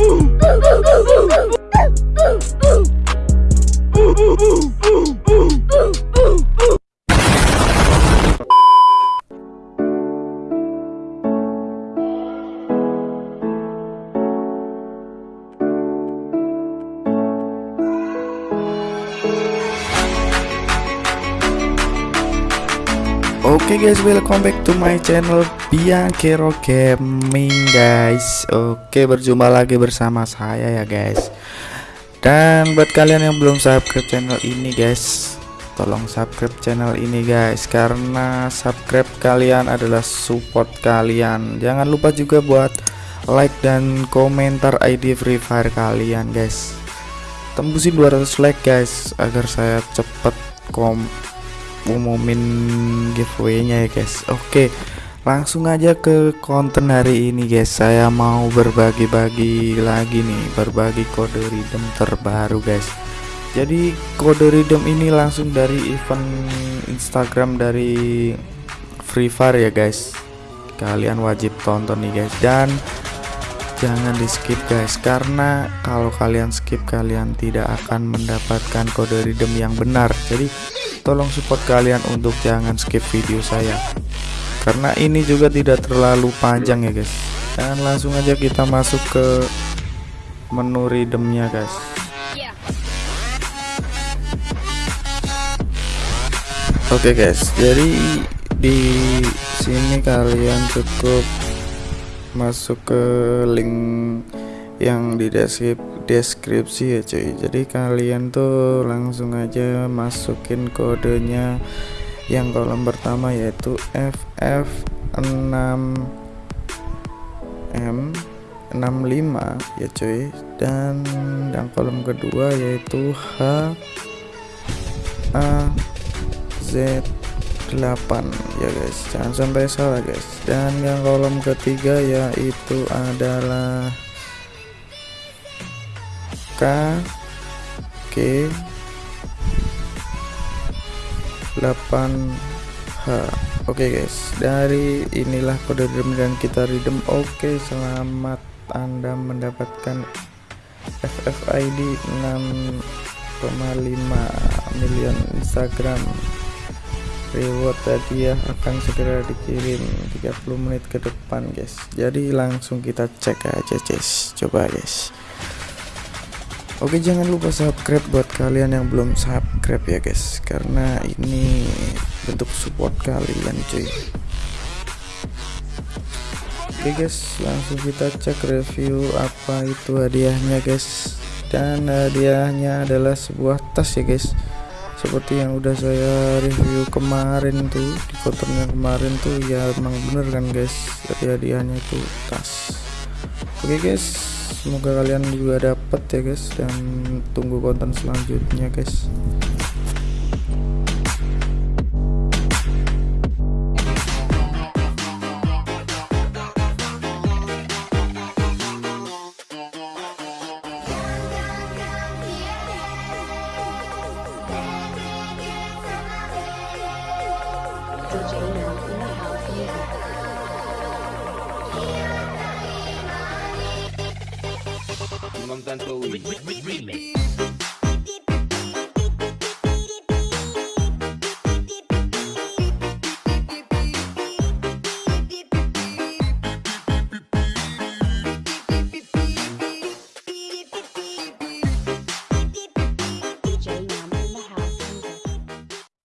Ooh! Oke okay guys, welcome back to my channel Bianchero Gaming guys. Oke, berjumpa lagi bersama saya ya guys. Dan buat kalian yang belum subscribe channel ini guys, tolong subscribe channel ini guys karena subscribe kalian adalah support kalian. Jangan lupa juga buat like dan komentar ID Free Fire kalian guys. Tembusin 200 like guys agar saya cepet kom umumin giveaway-nya ya guys. Oke, langsung aja ke konten hari ini guys. Saya mau berbagi-bagi lagi nih, berbagi kode redeem terbaru guys. Jadi kode redeem ini langsung dari event Instagram dari Free Fire ya guys. Kalian wajib tonton nih guys dan jangan di skip guys karena kalau kalian skip kalian tidak akan mendapatkan kode redeem yang benar. Jadi tolong support kalian untuk jangan skip video saya. Karena ini juga tidak terlalu panjang ya guys. Dan langsung aja kita masuk ke menu redeemnya guys. Oke okay guys. Jadi di sini kalian cukup masuk ke link yang di deskripsi ya cuy. Jadi kalian tuh langsung aja masukin kodenya yang kolom pertama yaitu FF6M 65 ya cuy. Dan yang kolom kedua yaitu H A Z 8 ya guys. Jangan sampai salah guys. Dan yang kolom ketiga yaitu adalah K K 8 H. Oke okay guys. Dari inilah kode redeem dan kita redeem. Oke okay, selamat anda mendapatkan FFID 6,5 miliar Instagram reward tadi ya akan segera dikirim 30 menit ke depan guys. Jadi langsung kita cek aja guys. Coba guys. Oke jangan lupa subscribe buat kalian yang belum subscribe ya guys. Karena ini bentuk support kalian cuy. Oke guys. Langsung kita cek review apa itu hadiahnya guys. Dan hadiahnya adalah sebuah tas ya guys seperti yang udah saya review kemarin tuh di kontennya kemarin tuh ya emang bener kan guys? Jadi hadiahnya itu tas. Oke okay guys. Semoga kalian juga dapet ya guys dan tunggu konten selanjutnya guys con tanto Wii.